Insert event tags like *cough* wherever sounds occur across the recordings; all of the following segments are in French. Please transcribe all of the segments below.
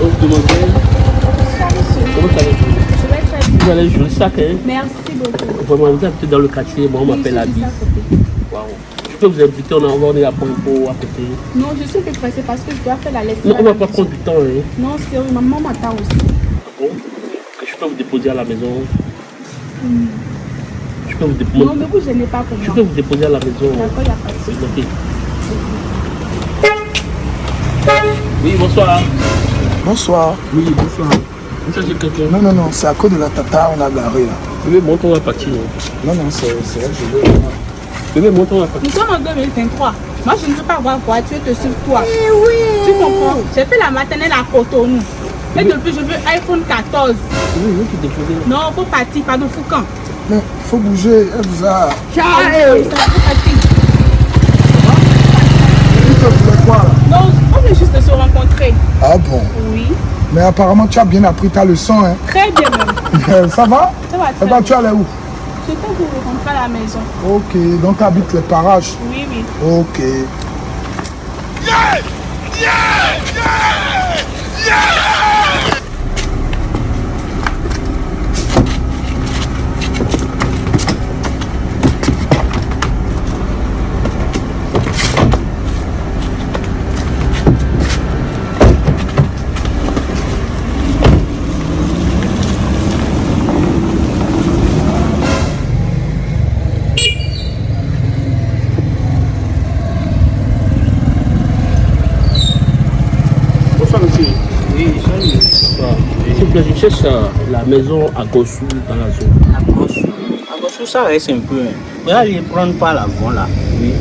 Demandez. Comment. Vous allez jouer le sac, hein Merci beaucoup. Vraiment, vous habitez dans le quartier, moi on Oui, m'appelle côté. Waouh. Je peux vous inviter, on a envoyé à Pompo à côté. Non, je suis un peu pressée parce que je dois faire la lecture. Non, on va pas prendre du temps, hein. Non, c'est vrai, maman m'attend aussi. Bon. Je peux vous déposer à la maison. Je peux vous Non, déposer. mais vous, je n'ai pas pour Je peux vous déposer à la maison. D'accord, il n'y a pas de souci. Ok. Oui, bonsoir. Bonsoir. Oui, bonsoir. Vous cherchez quelqu'un Non, non, non, c'est à cause de la tata, on a garé là. Bébé, monte, on va partir. Non, non, c'est c'est vrai que je veux. Bébé, monte, on va partir. Nous sommes en 2023. Moi, je ne veux pas avoir voiture de sur toi. Tu comprends? J'ai fait la maternelle à Cotonou. Et depuis, je veux iPhone 14. Oui, oui, tu déposer. Non, faut partir, pardon, Foucan. Mais faut bouger, elle vous a. Ciao Ça faut partir. Tu voulais quoi là Non, juste de se rencontrer. Ah bon? Oui, Mais apparemment, tu as bien appris ta leçon, hein. très bien même. *laughs* Ça va? Ça va Eh très ben, bien. tu allais où? Je t'ai vous rencontrer à la maison. Ok, donc tu habites les parages. Oui, oui. Ok. Bonsoir, monsieur. Oui, salut. Bonsoir. Je cherche euh, la maison à Gossou dans la zone. À Gossou, à Gossou, ça reste un peu. hein. Vous allez prendre par la voie là. Oui.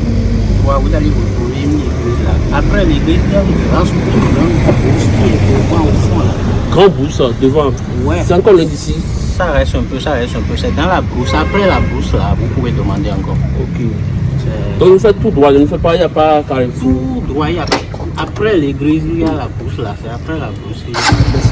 Vous allez vous trouver une église là. Après l'église, il y a une grande au fond, là. Grand bourse euh, devant. Ouais. C'est encore loin d'ici. Ça reste un peu, ça reste un peu. C'est dans la brousse. Après la brousse là, vous pouvez demander encore. Ok. Donc, vous faites tout droit, je ne fais pas, il n'y a pas carrefour. tout droit. il y a- Après l'église, il y a la brousse là. C'est après la brousse. Merci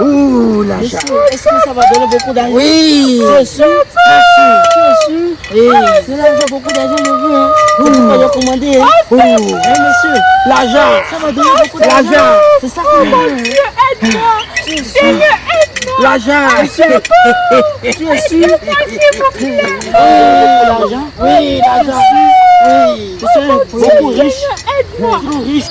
Ouh, la Est-ce que ça va donner beaucoup d'argent? Oui. Tu es sûr Tu es sûr Tu es sûr Oui. C'est l'argent, beaucoup d'argent, je veux. Hein. Commandé. Hein. Ouh. Hein, monsieur L'argent. Ça va donner beaucoup d'argent. L'argent. C'est ça qu'on veut. hein. Aide-moi sûr L'argent. Tu es sûr Oui, l'argent Oui, l'argent. Oui. Tu sais, beaucoup riche. Aide-moi Trop riche.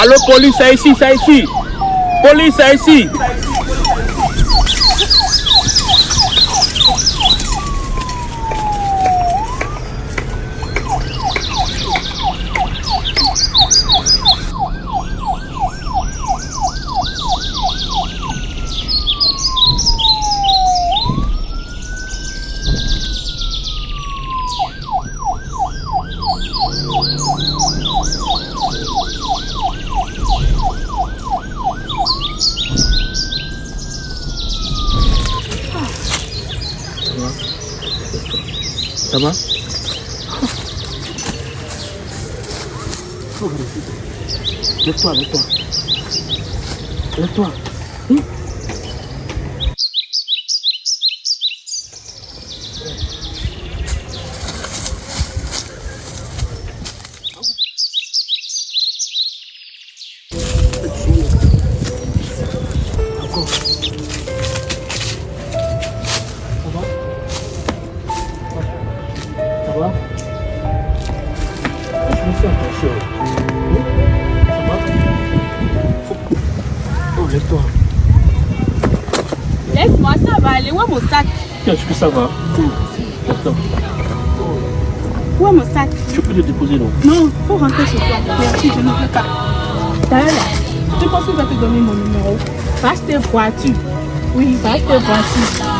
Allo police ici, ça ici. Police ici. Ça va Lève-toi, lève-toi. Lève-toi. D'accord. Va Je me fais attention. Oui Ça va Oh, lève-toi. Laisse-moi, ça va aller. Où est mon sac? Tiens, est-ce que ça va Attends. Où est mon sac? Je peux te déposer, non? Non, faut rentrer chez toi. Merci, je ne veux pas. D'ailleurs, là, tu penses que je vais te donner mon numéro Va acheter voiture. Oui, va acheter voiture.